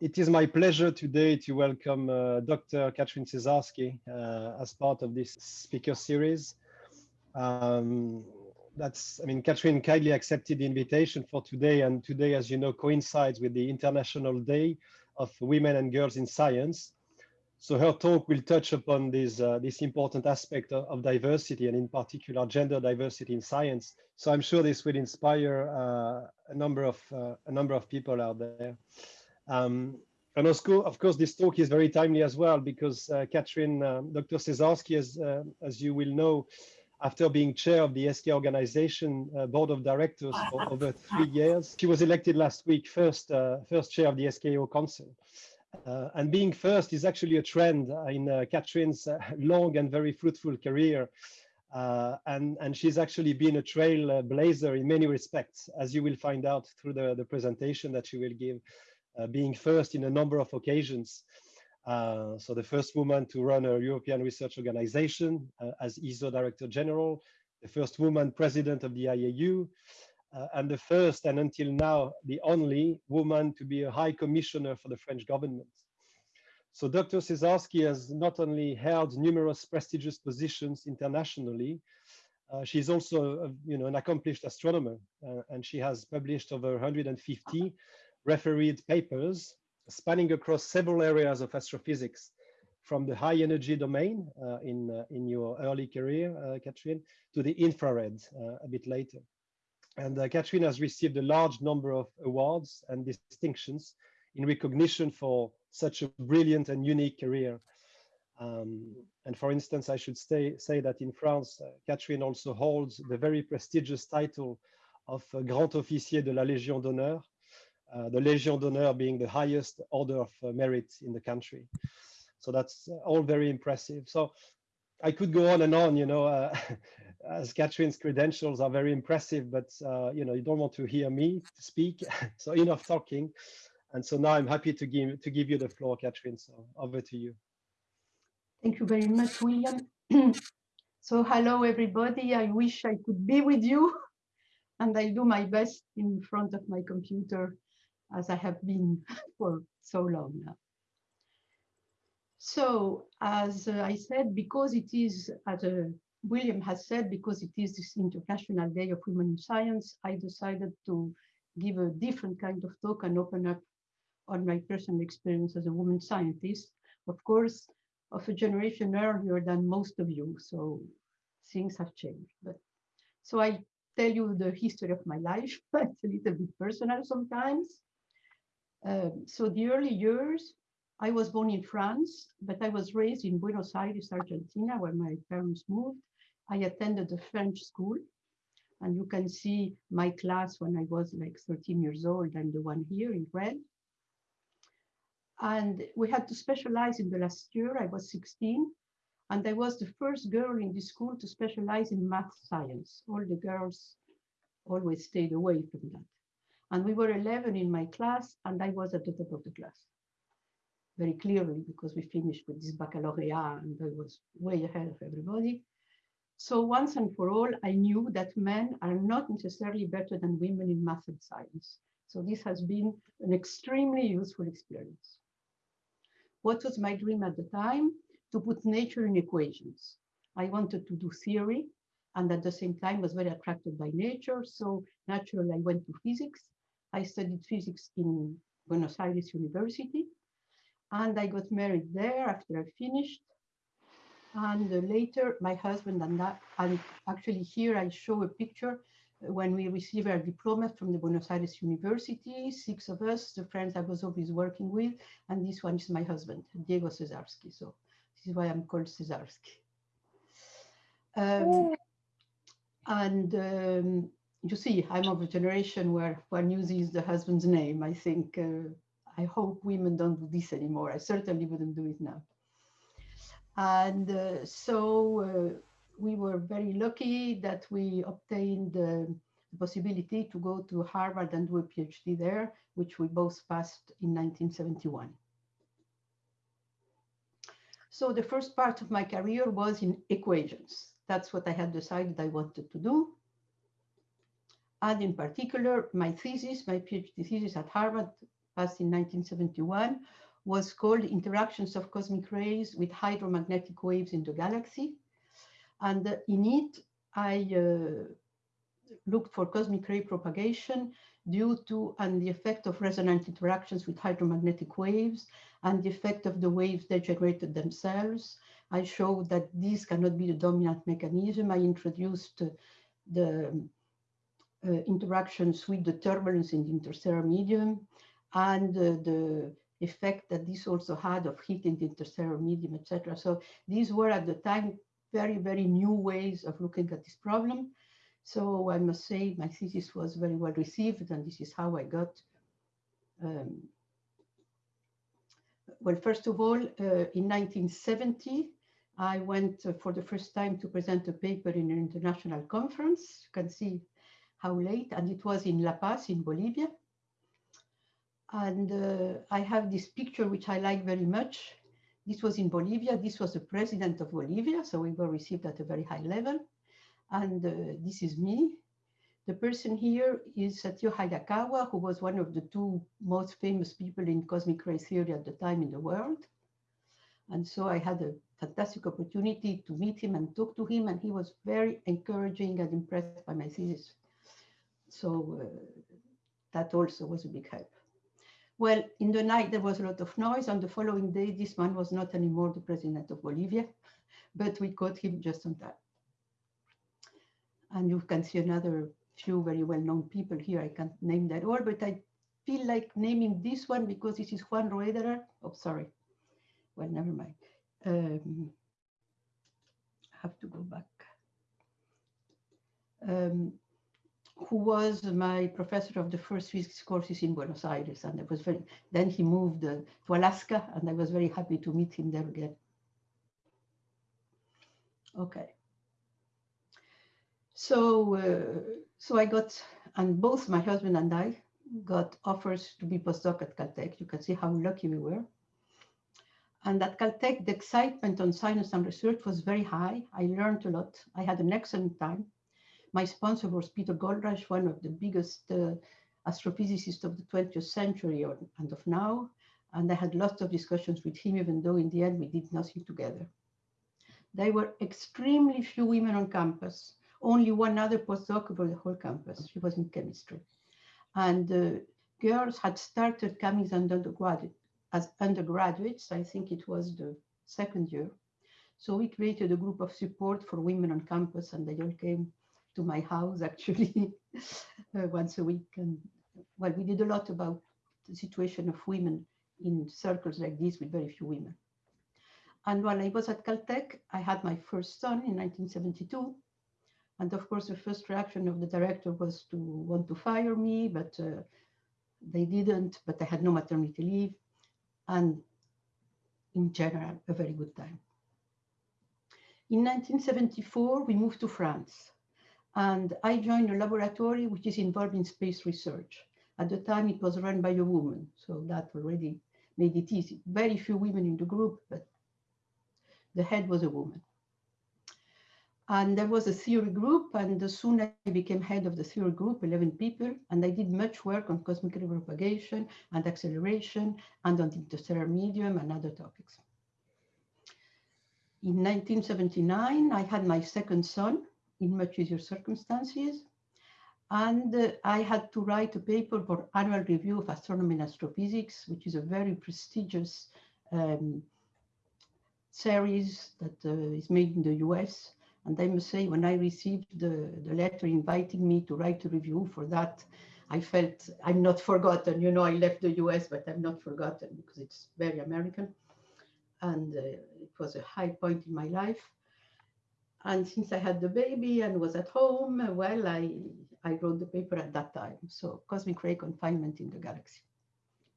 it is my pleasure today to welcome uh, Dr. Catherine Cesarsky uh, as part of this speaker series. Um, that's, I mean, Catherine kindly accepted the invitation for today, and today, as you know, coincides with the International Day of Women and Girls in Science. So her talk will touch upon this, uh, this important aspect of, of, diversity, and in particular, gender diversity in science. So I'm sure this will inspire uh, a number of uh, a number of people out there. Um, and of course, this talk is very timely as well because uh, Catherine, um, Dr. Cesarsky, as, uh, as you will know, after being chair of the SK organization uh, board of directors for over three years, she was elected last week first, uh, first chair of the SKO council. Uh, and being first is actually a trend in uh, Catherine's long and very fruitful career. and, and she's actually been a trailblazer in many respects, as you will find out through the, the presentation that she will give. Uh, being first in a number of occasions. Uh, so the first woman to run a European research organization uh, as ESO Director General, the first woman president of the IAU, uh, and the first and until now the only woman to be a high commissioner for the French government. So Dr. Cesarsky has not only held numerous prestigious positions internationally, uh, she's also uh, you know, an accomplished astronomer, and she has published over 150 refereed papers spanning across several areas of astrophysics, from the high energy domain uh, in, uh, in your early career, uh, Catherine, to the infrared uh, a bit later. And uh, Catherine has received a large number of awards and distinctions in recognition for such a brilliant and unique career. Um, and for instance, I should stay, say that in France, uh, Catherine also holds the very prestigious title of Grand Officier de la Légion d'honneur, the Legion d'honneur being the highest order of uh, merit in the country. So that's uh, all very impressive. So I could go on and on, you know, uh, credentials are very impressive, but, uh, you know, you don't want to hear me speak. so enough talking. And so now I'm happy to give, to give you the floor, Catherine. So over to you. Thank you very much, William. so hello, everybody. I wish I could be with you and I'll do my best in front of my computer as I have been for so long now. So as uh, I said, because it is, as uh, William has said, because it is this International Day of Women in Science, I decided to give a different kind of talk and open up on my personal experience as a woman scientist, of course, of a generation earlier than most of you. So things have changed. But so I tell you the history of my life. it's a little bit personal sometimes. Um, so the early years, I was born in France, but I was raised in Buenos Aires, Argentina, where my parents moved. I attended a French school, and you can see my class when I was like 13 years old and the one here in red. And we had to specialize in the last year, I was 16, and I was the first girl in the school to specialize in math science. All the girls always stayed away from that. And we were 11 in my class, and I was at the top of the class. Very clearly, because we finished with this baccalaureate, and I was way ahead of everybody. So once and for all, I knew that men are not necessarily better than women in math and science. So this has been an extremely useful experience. What was my dream at the time? To put nature in equations. I wanted to do theory and at the same time was very attracted by nature. So naturally, I went to physics I studied physics in Buenos Aires University, and I got married there after I finished. And uh, later, my husband and I, and actually here I show a picture when we received our diploma from the Buenos Aires University, six of us, the friends I was always working with, and this one is my husband, Diego Cesarsky. So this is why I'm called Cesarsky. Um, and um, you see, I'm of a generation where one uses the husband's name. I think, uh, I hope women don't do this anymore. I certainly wouldn't do it now. And uh, so uh, we were very lucky that we obtained the possibility to go to Harvard and do a PhD there, which we both passed in 1971. So the first part of my career was in equations. That's what I had decided I wanted to do. And in particular, my thesis, my PhD thesis at Harvard, passed in 1971, was called Interactions of Cosmic Rays with Hydromagnetic Waves in the Galaxy. And in it, I uh, looked for cosmic ray propagation due to and the effect of resonant interactions with hydromagnetic waves and the effect of the waves they generated themselves. I showed that this cannot be the dominant mechanism. I introduced the interactions with the turbulence in the interstellar medium and uh, the effect that this also had of heat in the interstellar medium, etc. So these were at the time very, very new ways of looking at this problem. So I must say my thesis was very well received and this is how I got, um, well, first of all, uh, in 1970, I went uh, for the first time to present a paper in an international conference. You can see how late, and it was in La Paz in Bolivia. And uh, I have this picture, which I like very much. This was in Bolivia. This was the president of Bolivia. So we were received at a very high level. And uh, this is me. The person here is Satio Hayakawa, who was one of the two most famous people in cosmic ray theory at the time in the world. And so I had a fantastic opportunity to meet him and talk to him. And he was very encouraging and impressed by my thesis. So uh, that also was a big help. Well, in the night, there was a lot of noise. On the following day, this man was not anymore the president of Bolivia, but we caught him just on time. And you can see another few very well-known people here. I can't name that all, but I feel like naming this one because this is Juan Roederer. Oh, sorry. Well, never mind. Um, I have to go back. Um, who was my professor of the first physics courses in Buenos Aires. And I was very, then he moved uh, to Alaska and I was very happy to meet him there again. Okay. So, uh, so I got, and both my husband and I got offers to be postdoc at Caltech. You can see how lucky we were. And at Caltech, the excitement on science and research was very high. I learned a lot. I had an excellent time. My sponsor was Peter Goldreich, one of the biggest uh, astrophysicists of the 20th century or, and of now. And I had lots of discussions with him, even though in the end we did nothing together. There were extremely few women on campus, only one other postdoc over the whole campus. She was in chemistry. And uh, girls had started coming as as undergraduates. I think it was the second year. So we created a group of support for women on campus and they all came to my house actually uh, once a week. And well, we did a lot about the situation of women in circles like this with very few women. And while I was at Caltech, I had my first son in 1972. And of course, the first reaction of the director was to want to fire me, but uh, they didn't, but I had no maternity leave. And in general, a very good time. In 1974, we moved to France. And I joined a laboratory which is involved in space research. At the time, it was run by a woman, so that already made it easy. Very few women in the group, but the head was a woman. And there was a theory group, and soon I became head of the theory group, 11 people, and I did much work on cosmic ray propagation and acceleration and on the interstellar medium and other topics. In 1979, I had my second son, in much easier circumstances. And uh, I had to write a paper for Annual Review of Astronomy and Astrophysics, which is a very prestigious um, series that uh, is made in the US. And I must say, when I received the, the letter inviting me to write a review for that, I felt I'm not forgotten. You know, I left the US, but I'm not forgotten because it's very American. And uh, it was a high point in my life. And since I had the baby and was at home, well, I, I wrote the paper at that time. So cosmic ray confinement in the galaxy.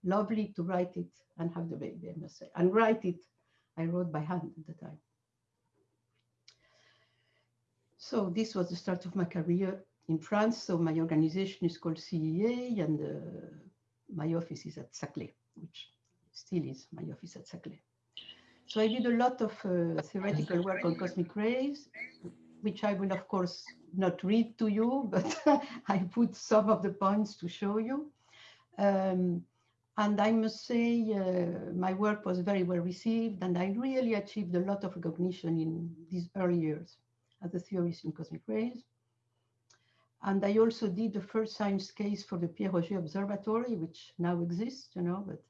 Lovely to write it and have the baby, I must say. And write it, I wrote by hand at the time. So this was the start of my career in France. So my organization is called CEA and uh, my office is at Saclay, which still is my office at Saclay. So I did a lot of uh, theoretical work on cosmic rays, which I will, of course, not read to you, but I put some of the points to show you. Um, And I must say, uh, my work was very well received, and I really achieved a lot of recognition in these early years as a theorist in cosmic rays. And I also did the first science case for the Pierre Auger Observatory, which now exists, you know, but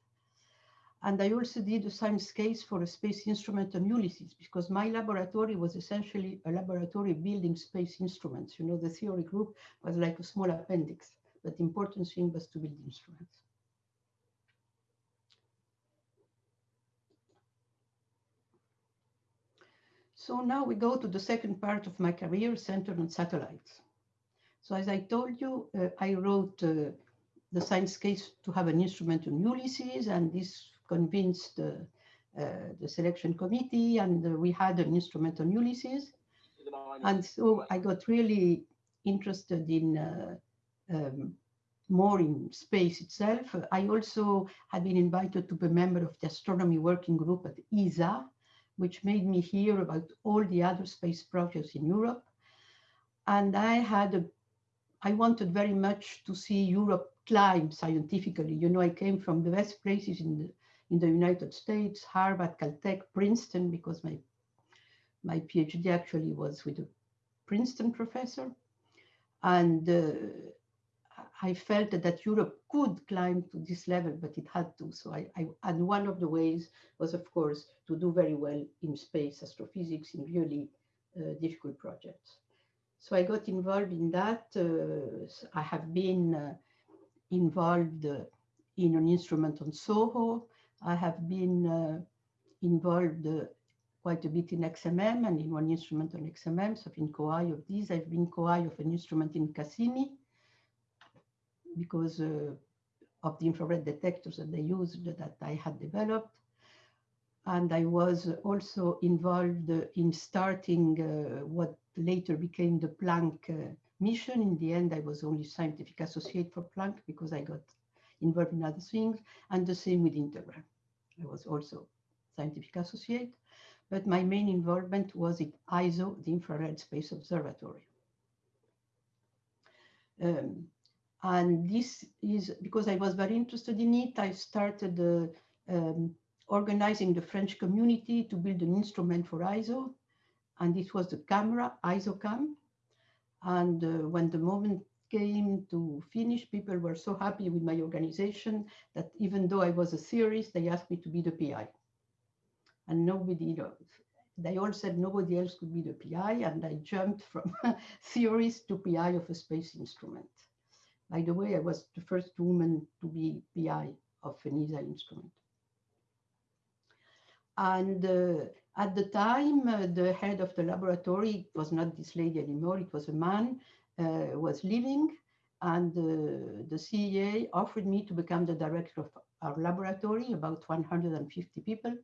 and I also did a science case for a space instrument on Ulysses because my laboratory was essentially a laboratory building space instruments. You know, the theory group was like a small appendix, but the important thing was to build instruments. So now we go to the second part of my career centered on satellites. So as I told you, uh, I wrote uh, the science case to have an instrument on Ulysses, and this convinced uh, the selection committee, and we had an instrument on Ulysses. And so I got really interested in uh, um, more in space itself. I also had been invited to be a member of the astronomy working group at ESA, which made me hear about all the other space projects in Europe. And I had a, I wanted very much to see Europe climb scientifically. You know, I came from the best places in the, in the United States, Harvard, Caltech, Princeton, because my, my PhD actually was with a Princeton professor. And uh, I felt that Europe could climb to this level, but it had to. So I, I, and one of the ways was, of course, to do very well in space astrophysics in really uh, difficult projects. So I got involved in that. Uh, I have been uh, involved uh, in an instrument on SOHO. I have been uh, involved uh, quite a bit in XMM and in one instrument on XMM. So I've been co-I of these. I've been co-I of an instrument in Cassini because uh, of the infrared detectors that they used that I had developed. And I was also involved in starting uh, what later became the Planck uh, mission. In the end, I was only scientific associate for Planck because I got involved in other things. And the same with INTEGRAL. I was also scientific associate. But my main involvement was in ISO, the Infrared Space Observatory. Um, and this is because I was very interested in it. I started uh, um, organizing the French community to build an instrument for ISO. And it was the camera, ISOCAM. And uh, when the moment came to finish, people were so happy with my organization that even though I was a theorist, they asked me to be the PI. And nobody, they all said nobody else could be the PI. And I jumped from theorist to PI of a space instrument. By the way, I was the first woman to be PI of an ESA instrument. And uh, at the time, uh, the head of the laboratory was not this lady anymore, it was a man, was leaving. And uh, the CEA offered me to become the director of our laboratory, about 150 people.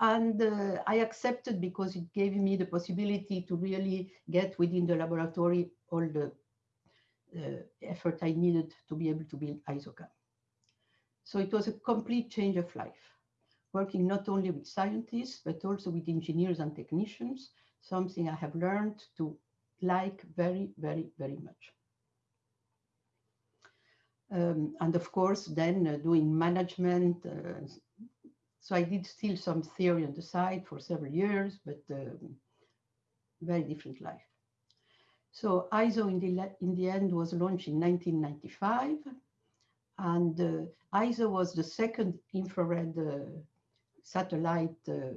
And uh, I accepted because it gave me the possibility to really get within the laboratory all the uh, effort I needed to be able to build ISOCAM. So it was a complete change of life, working not only with scientists, but also with engineers and technicians, something I have learned to like very, very, very much. Um, and of course, then uh, doing management. Uh, so I did still some theory on the side for several years, but um, very different life. So ISO in the, in the end was launched in 1995. And uh, ISO was the second infrared uh, satellite uh,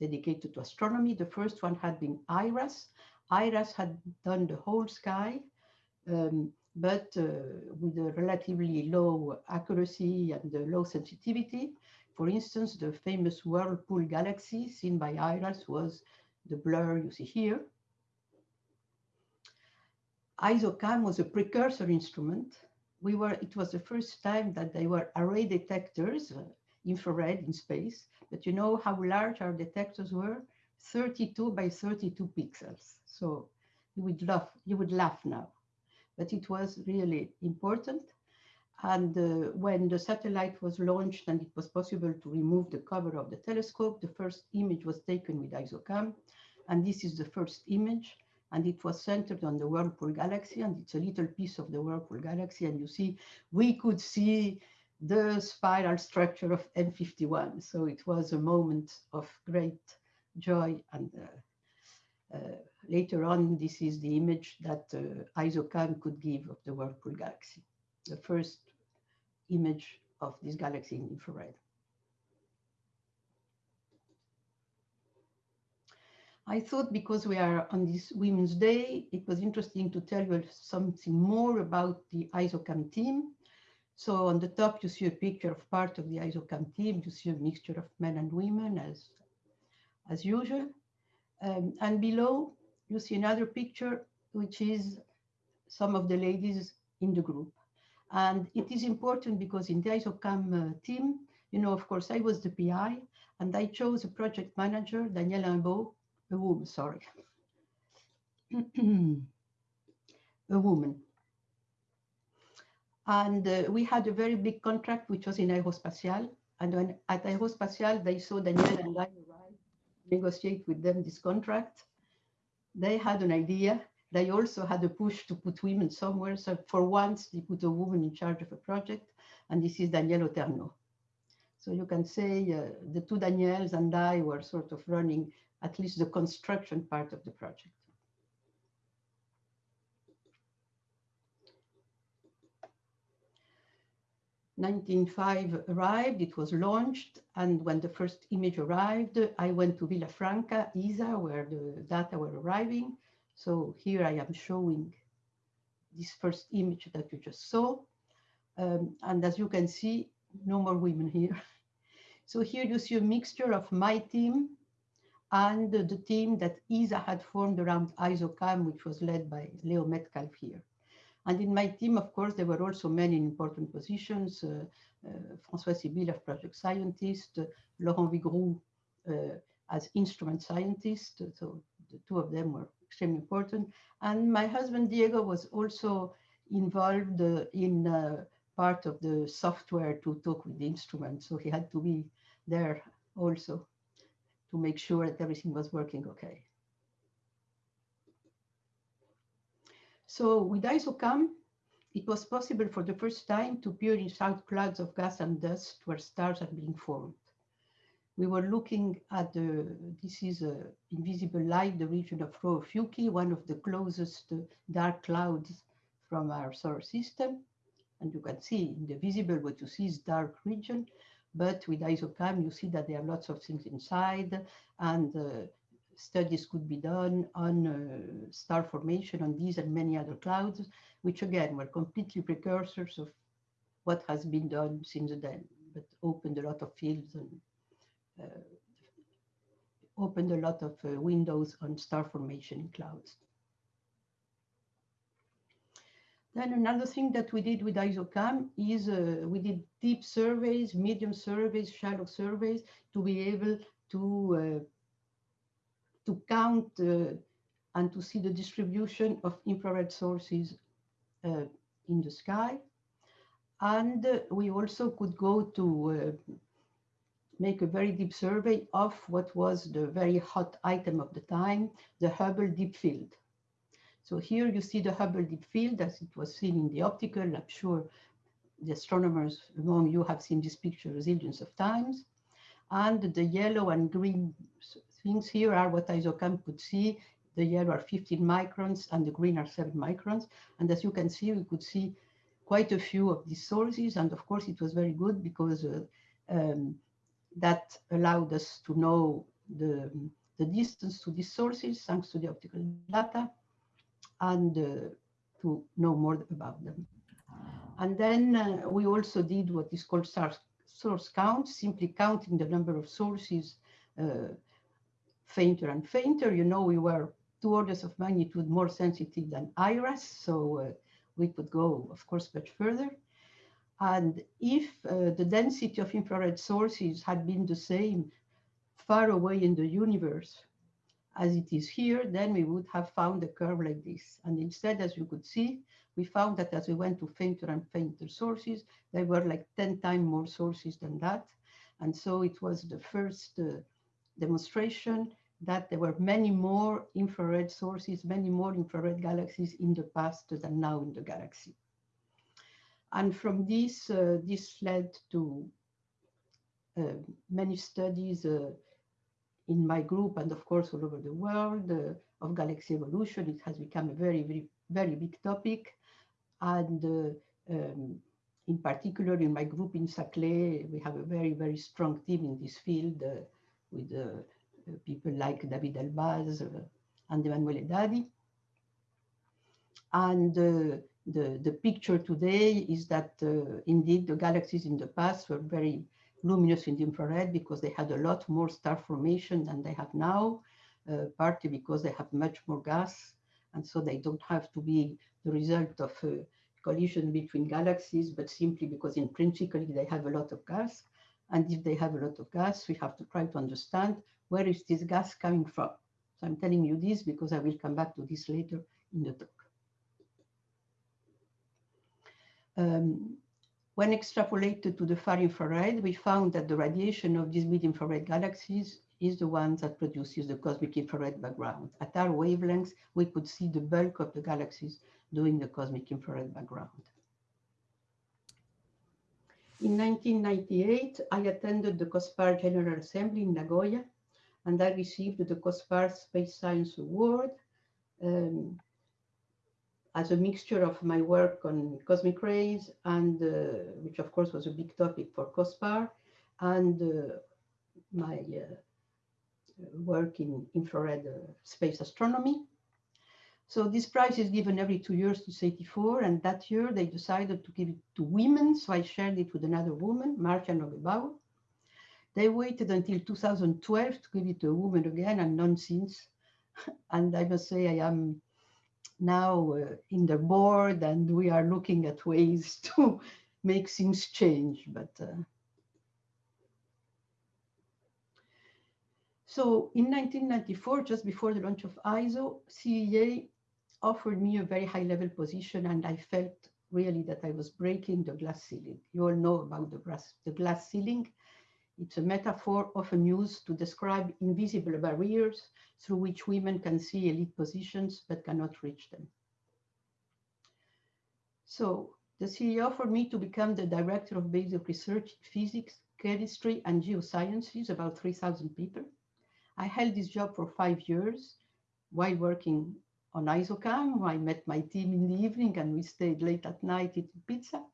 dedicated to astronomy. The first one had been IRAS. IRAS had done the whole sky, um, but uh, with a relatively low accuracy and low sensitivity. For instance, the famous Whirlpool galaxy seen by IRAS was the blur you see here. ISOCAM was a precursor instrument. We were, it was the first time that they were array detectors, uh, infrared in space, but you know how large our detectors were? 32 by 32 pixels. So you would laugh, you would laugh now, but it was really important. And uh, when the satellite was launched and it was possible to remove the cover of the telescope, the first image was taken with ISOCAM. And this is the first image and it was centered on the Whirlpool galaxy, and it's a little piece of the Whirlpool galaxy. And you see, we could see the spiral structure of M51. So it was a moment of great joy. And uh, uh, later on, this is the image that uh, ISOCAM could give of the Whirlpool galaxy, the first image of this galaxy in infrared. I thought because we are on this Women's Day, it was interesting to tell you something more about the ISOCAM team. So on the top, you see a picture of part of the ISOCAM team. You see a mixture of men and women as, as usual. Um, and below, you see another picture, which is some of the ladies in the group. And it is important because in the ISOCAM uh, team, you know, of course, I was the PI, and I chose a project manager, Danielle Imbeau, a woman, sorry, a woman. And uh, we had a very big contract, which was in Aerospatiale. And when at Aerospatiale, they saw Danielle and I negotiate with them this contract. They had an idea. They also had a push to put women somewhere. So for once, they put a woman in charge of a project. And this is Danielle Oterno. So you can say uh, the two Daniels and I were sort of running at least the construction part of the project. 1905 arrived, it was launched, and when the first image arrived, I went to Villafranca, ESA, where the data were arriving. So here I am showing this first image that you just saw. Um, and as you can see, no more women here. So here you see a mixture of my team and the team that ESA had formed around ISOCAM, which was led by Leo Metcalfe here. And in my team, of course, there were also many important positions. Uh, uh, François Sibille as project scientist, uh, Laurent Vigroux uh, as instrument scientist. So the two of them were extremely important. And my husband, Diego, was also involved uh, in uh, part of the software to talk with the instrument. So he had to be there also to make sure that everything was working okay. So with ISOCAM, it was possible for the first time to peer inside clouds of gas and dust where stars are being formed. We were looking at the, this is a invisible light, the region of Rho one of the closest dark clouds from our solar system. And you can see in the visible, what you see is dark region. But with ISOCAM, you see that there are lots of things inside and uh, studies could be done on uh, star formation on these and many other clouds, which again were completely precursors of what has been done since then, but opened a lot of fields and uh, opened a lot of uh, windows on star formation in clouds. Then another thing that we did with ISOCAM is uh, we did deep surveys, medium surveys, shallow surveys to be able to, uh, to count and to see the distribution of infrared sources uh, in the sky. And uh, we also could go to uh, make a very deep survey of what was the very hot item of the time, the Hubble Deep Field. So here you see the Hubble Deep Field as it was seen in the optical. I'm sure the astronomers among you have seen this picture zillions of times. And the yellow and green things here are what ISOCAM could see. The yellow are 15 microns and the green are 7 microns. And as you can see, we could see quite a few of these sources. And of course, it was very good because uh, um, that allowed us to know the, the distance to these sources thanks to the optical data and uh, to know more about them. And then uh, we also did what is called source count, simply counting the number of sources uh, fainter and fainter. You know, we were two orders of magnitude more sensitive than IRAS, so uh, we could go, of course, much further. And if uh, the density of infrared sources had been the same far away in the universe as it is here, then we would have found a curve like this. And instead, as you could see, we found that as we went to fainter and fainter sources, there were like 10 times more sources than that. And so it was the first uh, demonstration that there were many more infrared sources, many more infrared galaxies in the past than now in the galaxy. And from this, uh, this led to uh, many studies uh, in my group and of course all over the world uh, of galaxy evolution. It has become a very, very, very big topic. And uh, um, in particular in my group in Saclay, we have a very, very strong team in this field uh, with people like David Elbaz and Emanuele Daddi. And the, the picture today is that uh, indeed the galaxies in the past were very luminous in the infrared because they had a lot more star formation than they have now, uh, partly because they have much more gas. And so they don't have to be the result of a collision between galaxies, but simply because intrinsically they have a lot of gas. And if they have a lot of gas, we have to try to understand where is this gas coming from. So I'm telling you this because I will come back to this later in the talk. Um, when extrapolated to the far infrared, we found that the radiation of these mid-infrared galaxies is the one that produces the cosmic infrared background. At our wavelengths, we could see the bulk of the galaxies doing the cosmic infrared background. In 1998, I attended the COSPAR General Assembly in Nagoya, and I received the COSPAR Space Science Award um, as a mixture of my work on cosmic rays and uh, which of course was a big topic for COSPAR and uh, my uh, work in infrared uh, space astronomy. So this prize is given every two years to SETI4 and that year they decided to give it to women. So I shared it with another woman, Marcia Neugebauer. They waited until 2012 to give it to a woman again and none since. and I must say I am now uh, in the board and we are looking at ways to make things change. But uh... so in 1994, just before the launch of ISO, CEA offered me a very high level position and I felt really that I was breaking the glass ceiling. You all know about the glass, the glass ceiling. It's a metaphor often used to describe invisible barriers through which women can see elite positions but cannot reach them. So the CEA offered me to become the director of basic research in physics, chemistry, and geosciences, about 3,000 people. I held this job for five years while working on ISOCAM. I met my team in the evening and we stayed late at night eating pizza.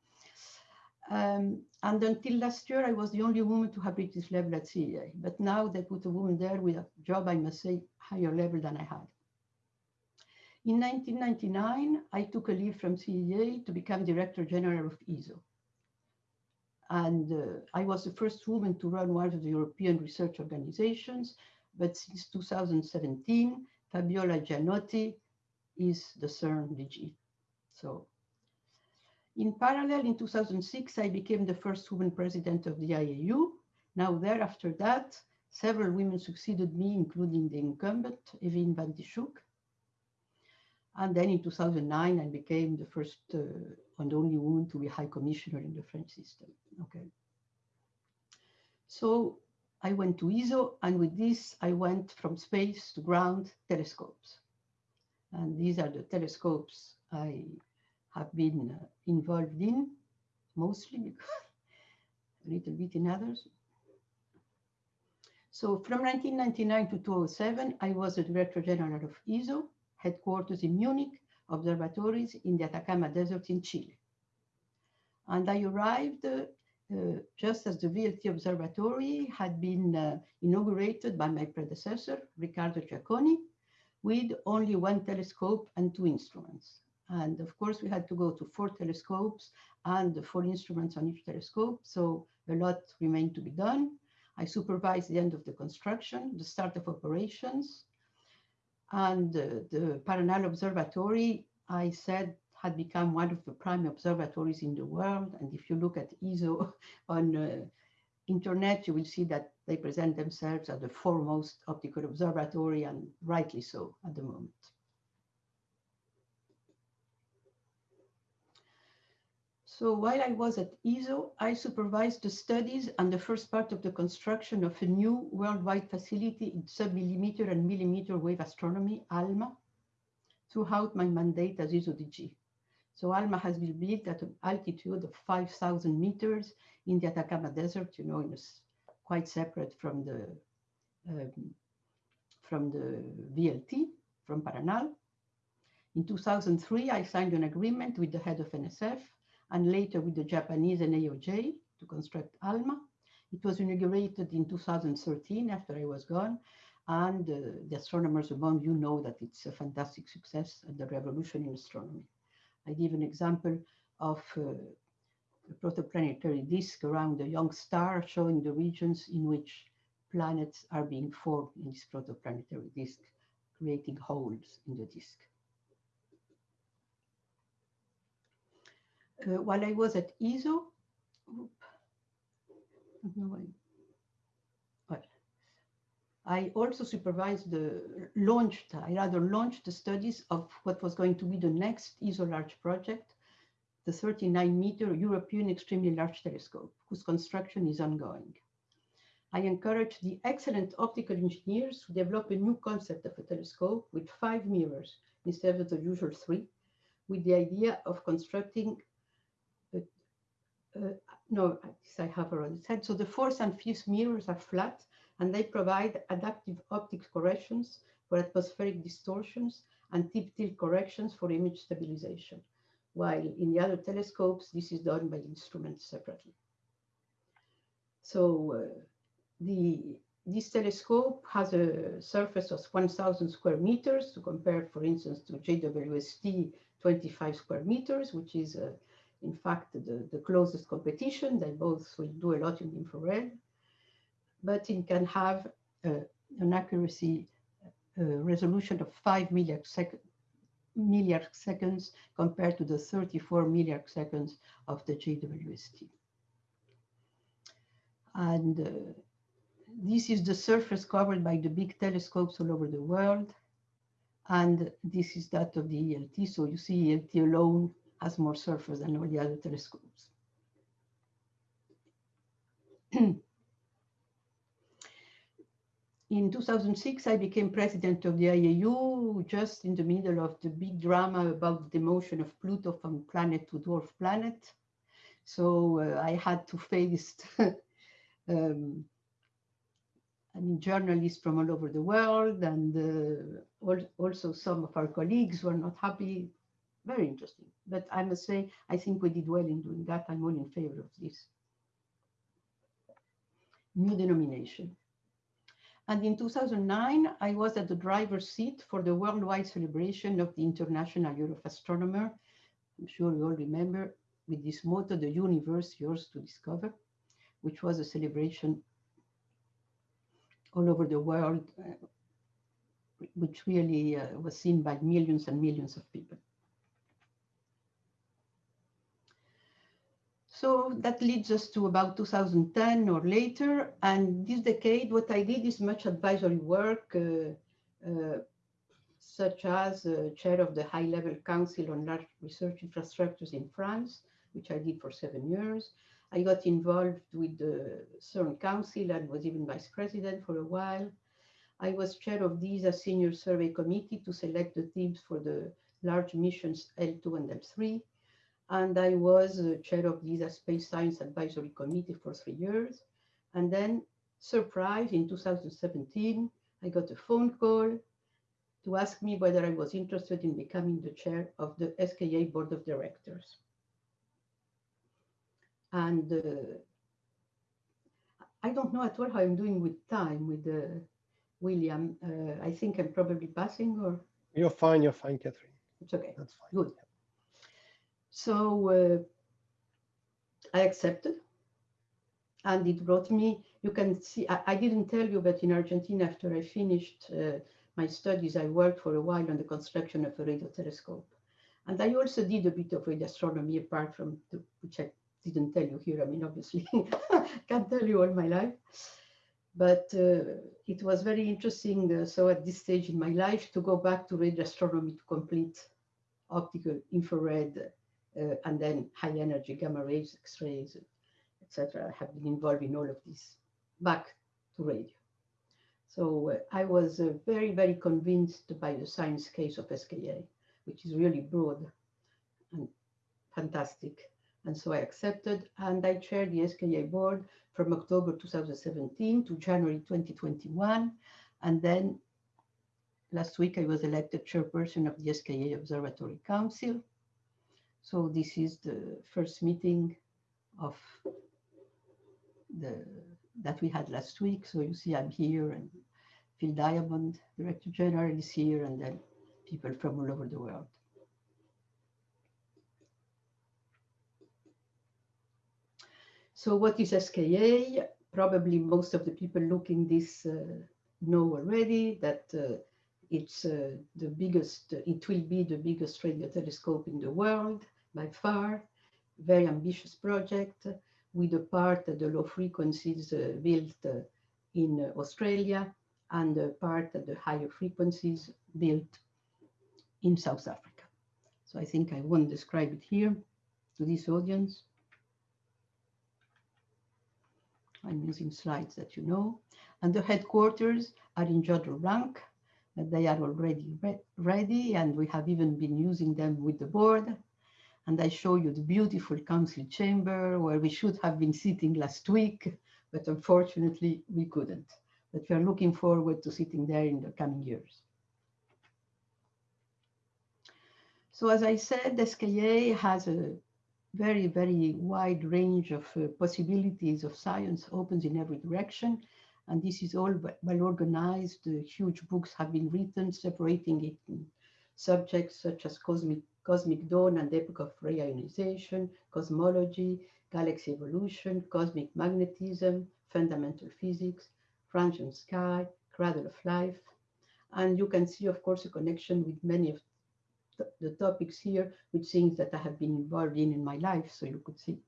Um, and until last year, I was the only woman to have reached this level at CEA. But now they put a woman there with a job, I must say, higher level than I had. In 1999, I took a leave from CEA to become Director General of ESO. And uh, I was the first woman to run one of the European research organizations. But since 2017, Fabiola Gianotti is the CERN DG. So in parallel, in 2006, I became the first woman president of the IAU. Now there, after that, several women succeeded me, including the incumbent, Ewine van Dishoeck. And then in 2009, I became the first uh, and only woman to be high commissioner in the French system. Okay. So I went to ESO, and with this, I went from space to ground telescopes. And these are the telescopes I have been uh, involved in, mostly, a little bit in others. So from 1999 to 2007, I was the Director General of ESO, headquarters in Munich, observatories in the Atacama Desert in Chile. And I arrived uh, just as the VLT Observatory had been uh, inaugurated by my predecessor, Riccardo Giacconi, with only one telescope and two instruments. And of course, we had to go to four telescopes and four instruments on each telescope. So a lot remained to be done. I supervised the end of the construction, the start of operations. And uh, the Paranal Observatory, I said, had become one of the prime observatories in the world. And if you look at ESO on uh, internet, you will see that they present themselves as the foremost optical observatory, and rightly so at the moment. So while I was at ESO, I supervised the studies and the first part of the construction of a new worldwide facility in sub-millimeter and millimeter wave astronomy, ALMA, throughout my mandate as ESO DG. So ALMA has been built at an altitude of 5,000 meters in the Atacama Desert, you know, it's quite separate from the um, from the VLT, from Paranal. In 2003, I signed an agreement with the head of NSF and later with the Japanese NAOJ to construct ALMA. It was inaugurated in 2013 after I was gone. And uh, the astronomers among you know that it's a fantastic success and the revolution in astronomy. I give an example of uh, a protoplanetary disk around a young star showing the regions in which planets are being formed in this protoplanetary disk, creating holes in the disk. Uh, while I was at ESO, well, I also supervised the launched, I rather launched the studies of what was going to be the next ESO large project, the 39 meter European Extremely Large Telescope, whose construction is ongoing. I encourage the excellent optical engineers to develop a new concept of a telescope with five mirrors instead of the usual three, with the idea of constructing, uh, no, I have already said. So the fourth and fifth mirrors are flat and they provide adaptive optics corrections for atmospheric distortions and tip tilt corrections for image stabilization. While in the other telescopes, this is done by instruments separately. So uh, the, this telescope has a surface of 1,000 square meters to compare, for instance, to JWST 25 square meters, which is, in fact, the, the closest competition. They both will do a lot in infrared, but it can have uh, an accuracy uh, resolution of 5 milliarcsec milliard seconds compared to the 34 milliarcseconds of the JWST. And uh, this is the surface covered by the big telescopes all over the world. And this is that of the ELT. So you see ELT alone has more surface than all the other telescopes. in 2006, I became president of the IAU just in the middle of the big drama about the motion of Pluto from planet to dwarf planet. So uh, I had to face um, I mean, journalists from all over the world and uh, also some of our colleagues were not happy. Very interesting. But I must say, I think we did well in doing that. I'm all in favor of this. New denomination. And in 2009, I was at the driver's seat for the worldwide celebration of the International Year of Astronomer. I'm sure you all remember with this motto, the universe yours to discover, which was a celebration all over the world, uh, which really uh, was seen by millions and millions of people. So that leads us to about 2010 or later. And this decade, what I did is much advisory work, uh, uh, such as uh, chair of the High Level Council on Large Research Infrastructures in France, which I did for seven years. I got involved with the CERN Council and was even vice president for a while. I was chair of the ESA Senior Survey Committee to select the teams for the large missions L2 and L3. And I was chair of DESA Space Science Advisory Committee for three years. And then, surprise, in 2017, I got a phone call to ask me whether I was interested in becoming the chair of the SKA Board of Directors. And uh, I don't know at all how I'm doing with time with uh, William. Uh, I think I'm probably passing or? You're fine, you're fine, Catherine. It's okay. That's fine. Good. So uh, I accepted and it brought me, you can see, I, I, didn't tell you, but in Argentina, after I finished uh, my studies, I worked for a while on the construction of a radio telescope. And I also did a bit of radio astronomy apart from the, which I didn't tell you here. I mean, obviously, can't tell you all my life. But uh, it was very interesting. Uh, so at this stage in my life, to go back to radio astronomy to complete optical, infrared, uh, and then high energy gamma rays, X-rays, etc. Have been involved in all of this back to radio. So uh, I was uh, very, very convinced by the science case of SKA, which is really broad and fantastic. And so I accepted and I chaired the SKA board from October 2017 to January 2021. And then last week I was elected chairperson of the SKA Observatory Council. So this is the first meeting of the that we had last week. So you see I'm here and Phil Diamond, Director General is here and then people from all over the world. So what is SKA? Probably most of the people looking this uh, know already that uh, it's uh, the biggest, it will be the biggest radio telescope in the world by far. Very ambitious project with a part the low frequencies uh, built uh, in uh, Australia and a part the higher frequencies built in South Africa. So I think I won't describe it here to this audience. I'm using slides that you know. And the headquarters are in Jodrell Bank. They are already re ready and we have even been using them with the board. And I show you the beautiful council chamber where we should have been sitting last week, but unfortunately we couldn't. But we are looking forward to sitting there in the coming years. So as I said, SKA has a very, very wide range of uh, possibilities of science opens in every direction. And this is all well organized. Uh, huge books have been written separating it in subjects such as cosmic, cosmic dawn and epoch of reionization, cosmology, galaxy evolution, cosmic magnetism, fundamental physics, transient sky, cradle of life. And you can see, of course, a connection with many of the topics here with things that I have been involved in in my life. So you could see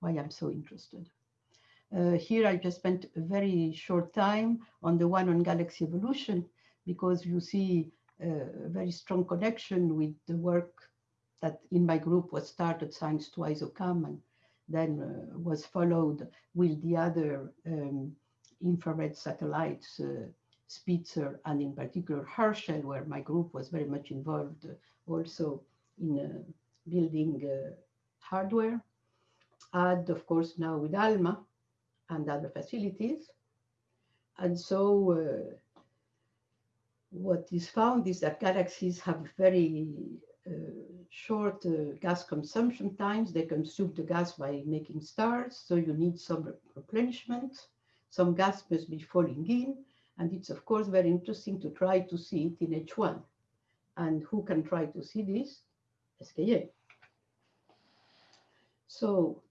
why I'm so interested. Uh, here I just spent a very short time on the one on galaxy evolution because you see a very strong connection with the work that in my group was started Science to ISOCAM and then uh, was followed with the other um, infrared satellites, uh, Spitzer and in particular Herschel, where my group was very much involved also in uh, building uh, hardware. And of course now with ALMA and other facilities. And so uh, what is found is that galaxies have very uh, short uh, gas consumption times. They consume the gas by making stars, so you need some replenishment. Some gas must be falling in, and it's of course very interesting to try to see it in H1. And who can try to see this? SKA. So,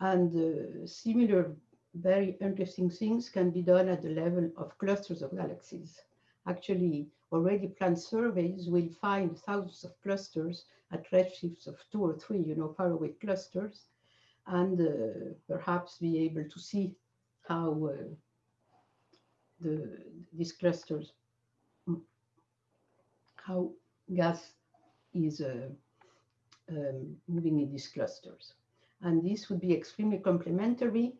and uh, similar very interesting things can be done at the level of clusters of galaxies. Actually, already planned surveys will find thousands of clusters at redshifts of two or three, you know, faraway clusters, and uh, perhaps be able to see how uh, the these clusters how gas is uh, um, moving in these clusters. And this would be extremely complementary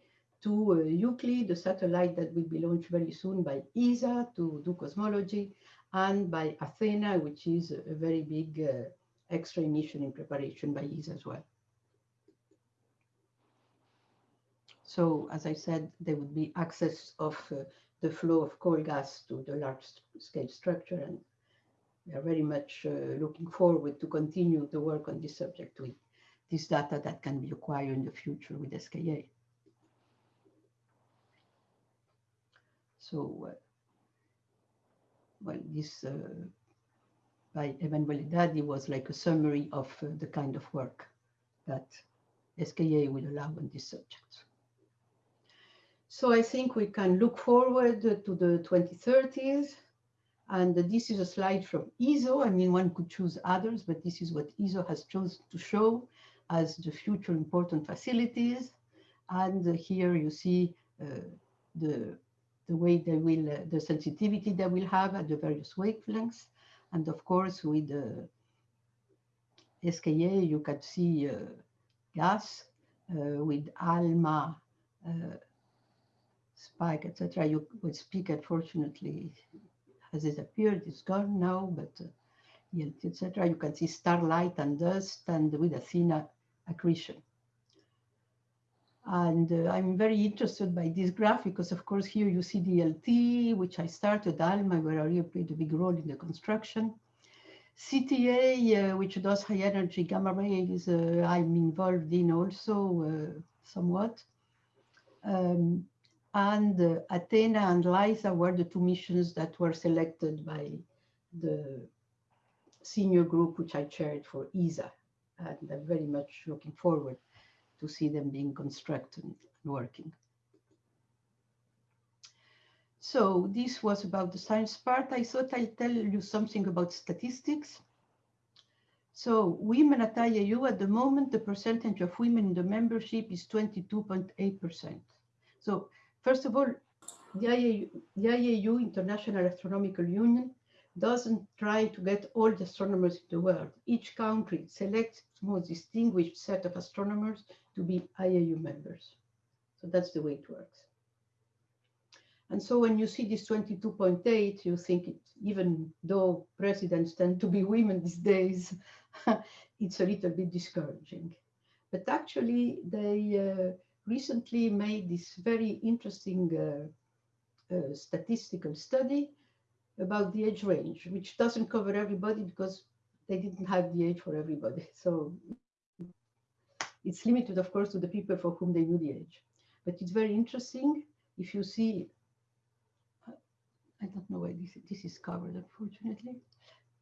to uh, Euclid, the satellite that will be launched very soon by ESA to do cosmology, and by Athena, which is a very big uh, X-ray mission in preparation by ESA as well. So, as I said, there would be access of uh, the flow of coal gas to the large scale structure and we are very much uh, looking forward to continue the work on this subject with this data that can be acquired in the future with SKA. So, uh, well, this uh, by Emanuele Daddi was like a summary of uh, the kind of work that SKA will allow on this subject. So I think we can look forward to the 2030s and this is a slide from ESO. I mean, one could choose others, but this is what ESO has chosen to show as the future important facilities. And here you see uh, the, the way they will, uh, the sensitivity they will have at the various wavelengths. And of course, with the SKA, you can see uh, gas uh, with ALMA, uh, SPICA, etc. You would speak, unfortunately, has disappeared, it's gone now, but uh, etc. You can see starlight and dust, and with Athena, accretion. And uh, I'm very interested by this graph because, of course, here you see ELT, which I started ALMA, where I played a big role in the construction. CTA, uh, which does high energy gamma rays, uh, I'm involved in also uh, somewhat. Um, and uh, Athena and LISA were the two missions that were selected by the senior group, which I chaired for ESA. And I'm very much looking forward to see them being constructed and working. So this was about the science part. I thought I'd tell you something about statistics. So women at IAU at the moment, the percentage of women in the membership is 22.8%. So first of all, the IAU, the IAU, International Astronomical Union, doesn't try to get all the astronomers in the world. Each country selects its most distinguished set of astronomers to be IAU members. So that's the way it works. And so when you see this 22.8, you think it, even though presidents tend to be women these days, it's a little bit discouraging. But actually, they uh, recently made this very interesting uh, uh, statistical study about the age range, which doesn't cover everybody because they didn't have the age for everybody. So it's limited, of course, to the people for whom they knew the age. But it's very interesting if you see, I don't know why this, this is covered, unfortunately,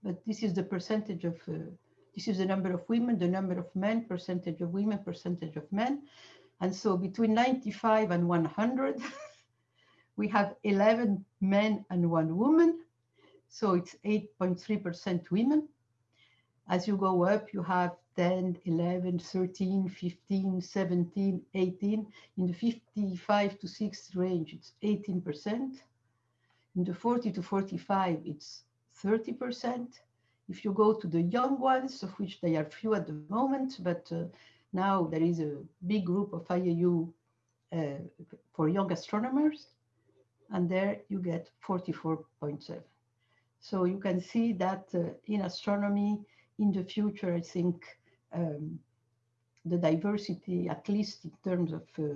but this is the percentage of, uh, this is the number of women, the number of men, percentage of women, percentage of men. And so between 95 and 100, we have 11 men and one woman. So it's 8.3% women. As you go up, you have 10, 11, 13, 15, 17, 18. In the 55 to 60 range, it's 18%. In the 40 to 45, it's 30%. If you go to the young ones, of which they are few at the moment, but uh, now there is a big group of IAU uh, for young astronomers, and there you get 44.7. So you can see that uh, in astronomy, in the future, I think um, the diversity, at least in terms of uh,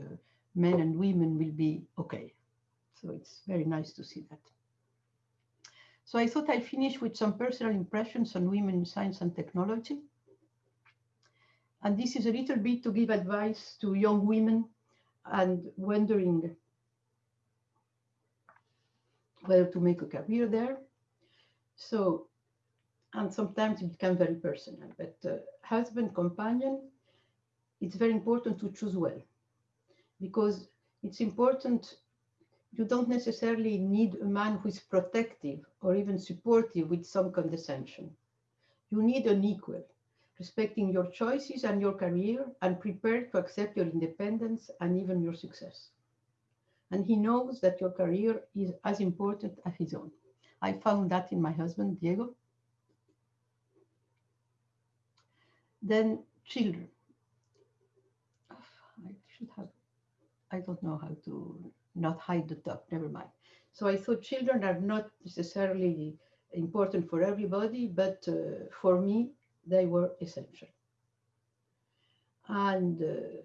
men and women, will be okay. So it's very nice to see that. So I thought I'd finish with some personal impressions on women in science and technology. And this is a little bit to give advice to young women and wondering whether to make a career there. So and sometimes it becomes very personal. But uh, husband, companion, it's very important to choose well because it's important. You don't necessarily need a man who is protective or even supportive with some condescension. You need an equal, respecting your choices and your career and prepared to accept your independence and even your success. And he knows that your career is as important as his own. I found that in my husband, Diego, Then children. I should have, I don't know how to not hide the top, never mind. So I thought children are not necessarily important for everybody, but uh, for me, they were essential. And uh,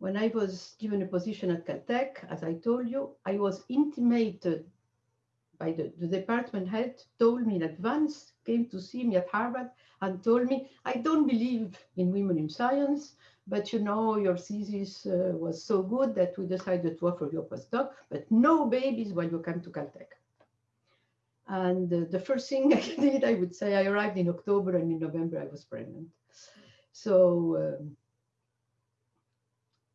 when I was given a position at Caltech, as I told you, I was intimated by the, the department head, told me in advance, came to see me at Harvard and told me, I don't believe in women in science, but you know, your thesis uh, was so good that we decided to offer you a postdoc, but no babies when you come to Caltech. And uh, the first thing I did, I would say, I arrived in October and in November I was pregnant. So um,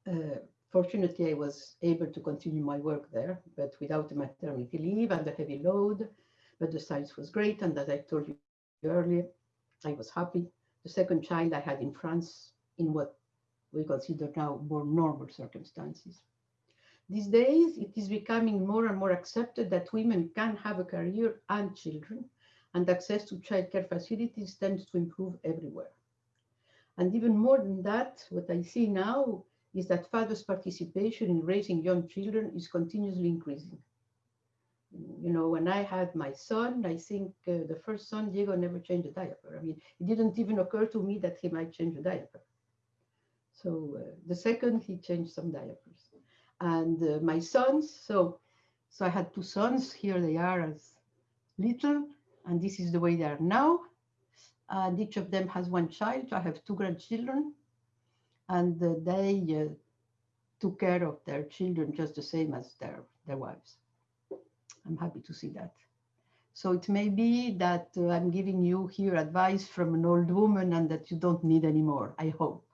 uh, fortunately, I was able to continue my work there, but without maternity leave and the heavy load. But the science was great. And as I told you earlier, I was happy. The second child I had in France in what we consider now more normal circumstances. These days, it is becoming more and more accepted that women can have a career and children, and access to childcare facilities tends to improve everywhere. And even more than that, what I see now is that fathers' participation in raising young children is continuously increasing you know, when I had my son, I think uh, the first son, Diego, never changed a diaper. I mean, it didn't even occur to me that he might change a diaper. So uh, the second, he changed some diapers. And uh, my sons, so so I had two sons. Here they are as little, and this is the way they are now. And each of them has one child. I have two grandchildren, and they uh, took care of their children just the same as their their wives. I'm happy to see that. So it may be that uh, I'm giving you here advice from an old woman and that you don't need anymore, I hope.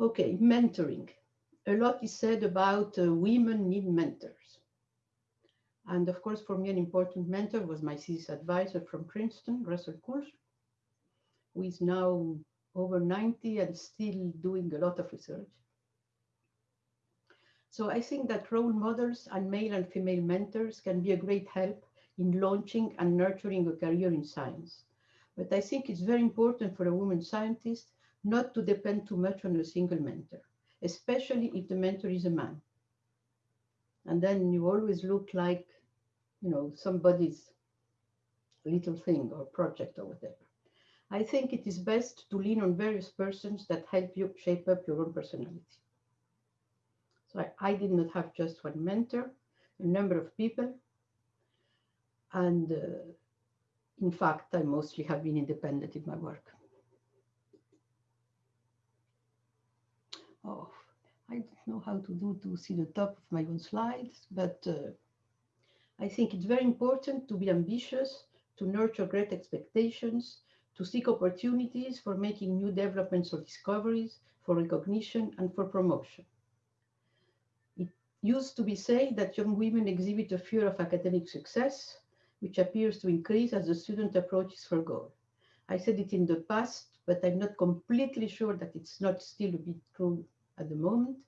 Okay, mentoring. A lot is said about uh, women need mentors. And of course, for me, an important mentor was my thesis advisor from Princeton, Russell Kulsrud, who is now over 90 and still doing a lot of research. So I think that role models and male and female mentors can be a great help in launching and nurturing a career in science. But I think it's very important for a woman scientist not to depend too much on a single mentor, especially if the mentor is a man. And then you always look like, you know, somebody's little thing or project or whatever. I think it is best to lean on various persons that help you shape up your own personality. So I, I did not have just one mentor, a number of people. And uh, in fact, I mostly have been independent in my work. Oh, I don't know how to do to see the top of my own slides, but uh, I think it's very important to be ambitious, to nurture great expectations, to seek opportunities for making new developments or discoveries, for recognition and for promotion It used to be said that young women exhibit a fear of academic success, which appears to increase as the student approaches her goal. I said it in the past, but I'm not completely sure that it's not still a bit true at the moment.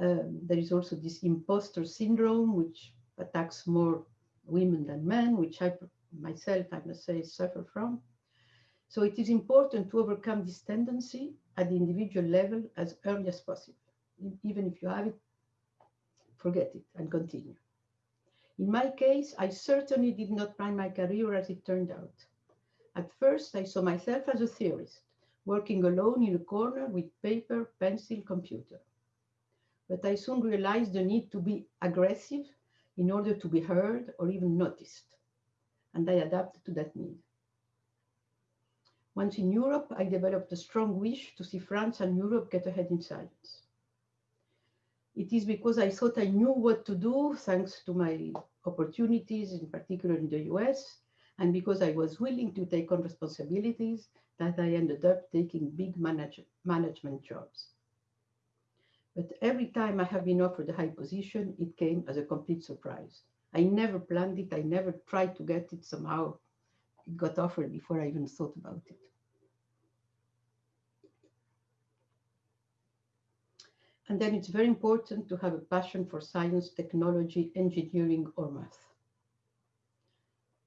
Um, there is also this imposter syndrome, which attacks more women than men, which I myself, I must say, suffer from. So it is important to overcome this tendency at the individual level as early as possible. Even if you have it forget it and continue. In my case, I certainly did not plan my career as it turned out. At first, I saw myself as a theorist, working alone in a corner with paper, pencil, computer. But I soon realized the need to be aggressive in order to be heard or even noticed. And I adapted to that need. Once in Europe, I developed a strong wish to see France and Europe get ahead in science. It is because I thought I knew what to do, thanks to my opportunities, in particular in the US, and because I was willing to take on responsibilities, that I ended up taking big manage management jobs. But every time I have been offered a high position, it came as a complete surprise. I never planned it. I never tried to get it somehow. It got offered before I even thought about it. And then it's very important to have a passion for science, technology, engineering, or math.